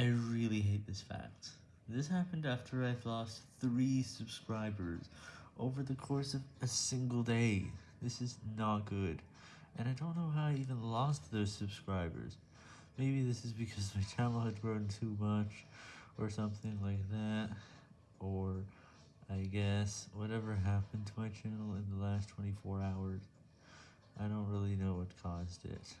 I really hate this fact. This happened after I've lost 3 subscribers over the course of a single day. This is not good, and I don't know how I even lost those subscribers. Maybe this is because my channel had grown too much, or something like that, or I guess whatever happened to my channel in the last 24 hours. I don't really know what caused it.